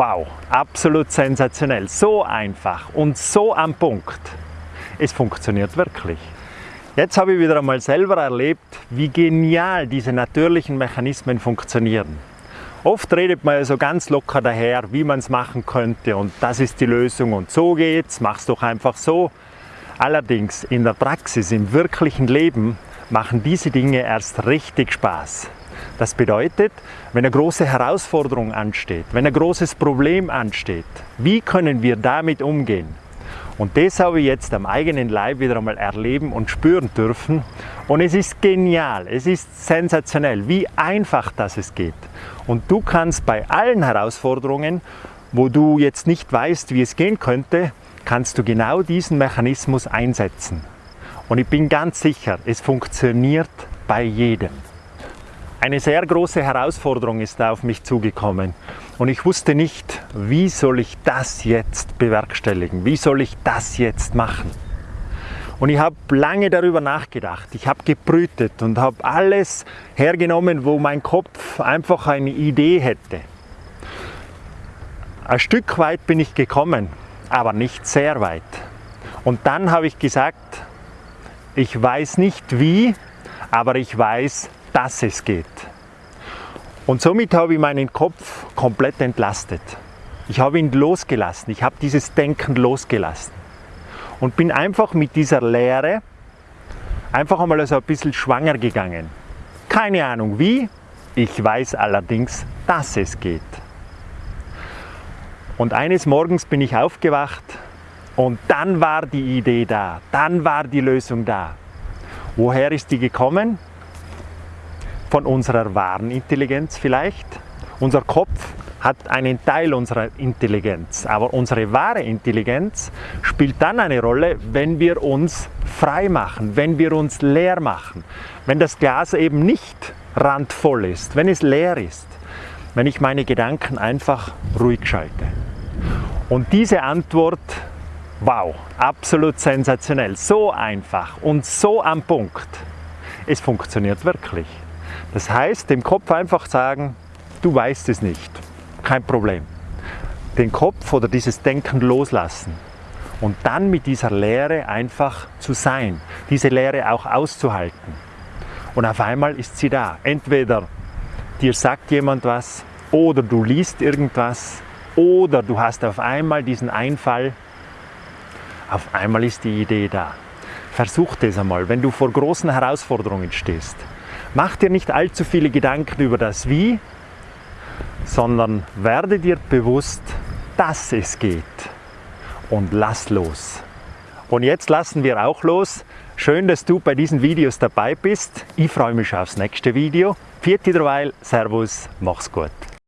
Wow, absolut sensationell. So einfach und so am Punkt. Es funktioniert wirklich. Jetzt habe ich wieder einmal selber erlebt, wie genial diese natürlichen Mechanismen funktionieren. Oft redet man ja so ganz locker daher, wie man es machen könnte und das ist die Lösung und so geht's, mach's doch einfach so. Allerdings in der Praxis, im wirklichen Leben machen diese Dinge erst richtig Spaß. Das bedeutet, wenn eine große Herausforderung ansteht, wenn ein großes Problem ansteht, wie können wir damit umgehen? Und das habe ich jetzt am eigenen Leib wieder einmal erleben und spüren dürfen. Und es ist genial, es ist sensationell, wie einfach das es geht. Und du kannst bei allen Herausforderungen, wo du jetzt nicht weißt, wie es gehen könnte, kannst du genau diesen Mechanismus einsetzen. Und ich bin ganz sicher, es funktioniert bei jedem. Eine sehr große Herausforderung ist auf mich zugekommen und ich wusste nicht, wie soll ich das jetzt bewerkstelligen, wie soll ich das jetzt machen. Und ich habe lange darüber nachgedacht, ich habe gebrütet und habe alles hergenommen, wo mein Kopf einfach eine Idee hätte. Ein Stück weit bin ich gekommen, aber nicht sehr weit. Und dann habe ich gesagt, ich weiß nicht wie, aber ich weiß, dass es geht. Und somit habe ich meinen Kopf komplett entlastet. Ich habe ihn losgelassen, ich habe dieses Denken losgelassen und bin einfach mit dieser Lehre einfach einmal so ein bisschen schwanger gegangen. Keine Ahnung wie, ich weiß allerdings, dass es geht. Und eines Morgens bin ich aufgewacht und dann war die Idee da, dann war die Lösung da. Woher ist die gekommen? Von unserer wahren Intelligenz vielleicht. Unser Kopf hat einen Teil unserer Intelligenz, aber unsere wahre Intelligenz spielt dann eine Rolle, wenn wir uns frei machen, wenn wir uns leer machen, wenn das Glas eben nicht randvoll ist, wenn es leer ist, wenn ich meine Gedanken einfach ruhig schalte. Und diese Antwort, wow, absolut sensationell, so einfach und so am Punkt. Es funktioniert wirklich. Das heißt, dem Kopf einfach sagen, du weißt es nicht, kein Problem. Den Kopf oder dieses Denken loslassen und dann mit dieser Lehre einfach zu sein, diese Lehre auch auszuhalten. Und auf einmal ist sie da. Entweder dir sagt jemand was oder du liest irgendwas oder du hast auf einmal diesen Einfall, auf einmal ist die Idee da. Versuch das einmal, wenn du vor großen Herausforderungen stehst. Mach dir nicht allzu viele Gedanken über das Wie, sondern werde dir bewusst, dass es geht und lass los. Und jetzt lassen wir auch los. Schön, dass du bei diesen Videos dabei bist. Ich freue mich aufs nächste Video. Vierte derweil, Servus, mach's gut.